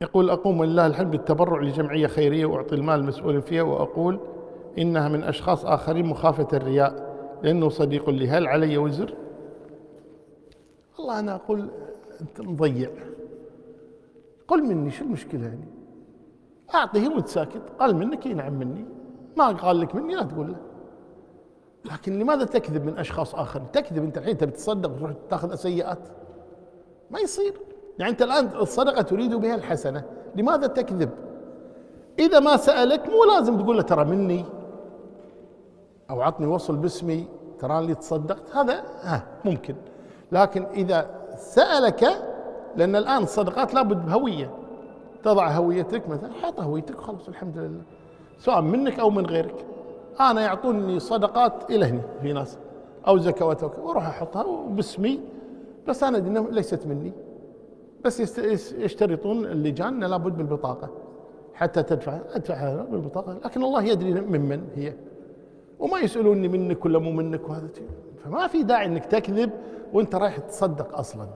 يقول أقوم لله الحمد بالتبرع لجمعية خيرية وأعطي المال المسؤول فيها وأقول إنها من أشخاص آخرين مخافة الرياء لأنه صديق لي هل علي وزر؟ والله أنا أقول أنت مضيع. قل مني شو المشكلة يعني أعطيه وأنت ساكت. قال منك ينعم مني. ما قال لك مني لا تقول له. لكن لماذا تكذب من أشخاص آخرين؟ تكذب أنت الحين تبي تصدق وتروح تاخذ سيئات؟ ما يصير. يعني أنت الآن الصدقة تريد بها الحسنة لماذا تكذب؟ إذا ما سألك مو لازم تقول له ترى مني أو عطني وصل باسمي ترى اللي تصدقت هذا ها ممكن. لكن إذا سألك لأن الآن الصدقات لابد بهوية. تضع هويتك مثلا حط هويتك خلاص الحمد لله. سواء منك أو من غيرك. أنا يعطوني صدقات إلى هنا في ناس. أو زكوات وأروح أحطها باسمي بس أنا ليست مني. بس يشترطون اللجان لابد بالبطاقة. حتى تدفع أدفعها بالبطاقة. لكن الله يدري ممن هي. وما يسألوني منك ولا مو منك وهذا فما في داعي إنك تكذب وأنت رايح تصدق أصلا.